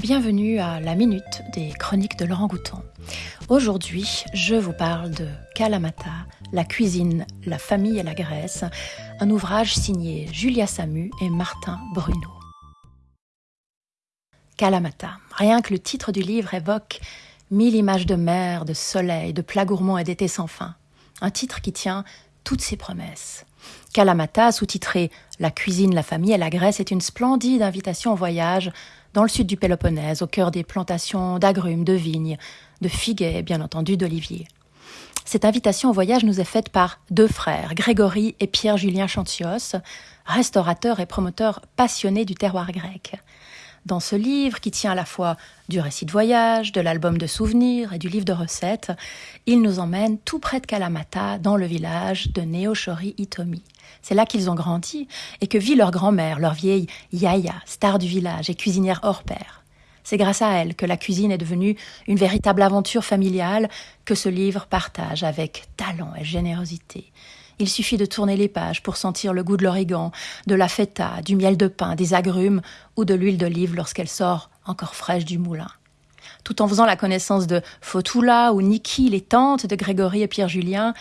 Bienvenue à la minute des chroniques de Laurent Gouton. Aujourd'hui, je vous parle de Kalamata, la cuisine, la famille et la Grèce, un ouvrage signé Julia Samu et Martin Bruno. Kalamata, rien que le titre du livre évoque mille images de mer, de soleil, de plats gourmands et d'été sans fin. Un titre qui tient toutes ses promesses. Kalamata, sous-titré La cuisine, la famille et la Grèce, est une splendide invitation au voyage dans le sud du Péloponnèse, au cœur des plantations d'agrumes, de vignes, de figues et bien entendu d'oliviers. Cette invitation au voyage nous est faite par deux frères, Grégory et Pierre-Julien Chantios, restaurateurs et promoteurs passionnés du terroir grec. Dans ce livre, qui tient à la fois du récit de voyage, de l'album de souvenirs et du livre de recettes, ils nous emmènent tout près de Kalamata, dans le village de Neochori Itomi. C'est là qu'ils ont grandi et que vit leur grand-mère, leur vieille Yaya, star du village et cuisinière hors pair. C'est grâce à elle que la cuisine est devenue une véritable aventure familiale que ce livre partage avec talent et générosité. Il suffit de tourner les pages pour sentir le goût de l'origan, de la feta, du miel de pain, des agrumes ou de l'huile d'olive lorsqu'elle sort encore fraîche du moulin. Tout en faisant la connaissance de Fotula ou Niki, les tantes de Grégory et Pierre-Julien,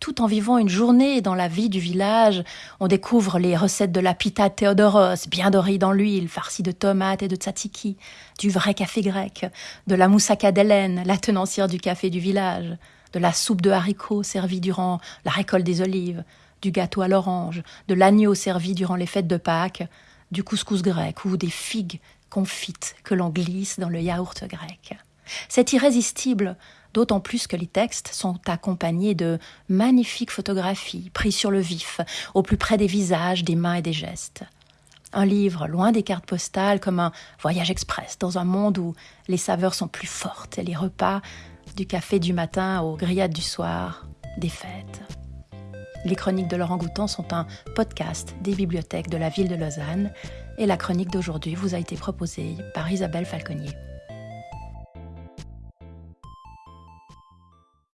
tout en vivant une journée dans la vie du village, on découvre les recettes de la pita Théodoros, bien dorée dans l'huile, farcie de tomates et de tzatziki, du vrai café grec, de la moussaka d'Hélène, la tenancière du café du village, de la soupe de haricots servie durant la récolte des olives, du gâteau à l'orange, de l'agneau servi durant les fêtes de Pâques, du couscous grec ou des figues confites que l'on glisse dans le yaourt grec. C'est irrésistible, d'autant plus que les textes sont accompagnés de magnifiques photographies prises sur le vif, au plus près des visages, des mains et des gestes. Un livre loin des cartes postales, comme un voyage express dans un monde où les saveurs sont plus fortes et les repas, du café du matin aux grillades du soir, des fêtes. Les chroniques de Laurent Goutan sont un podcast des bibliothèques de la ville de Lausanne et la chronique d'aujourd'hui vous a été proposée par Isabelle Falconier.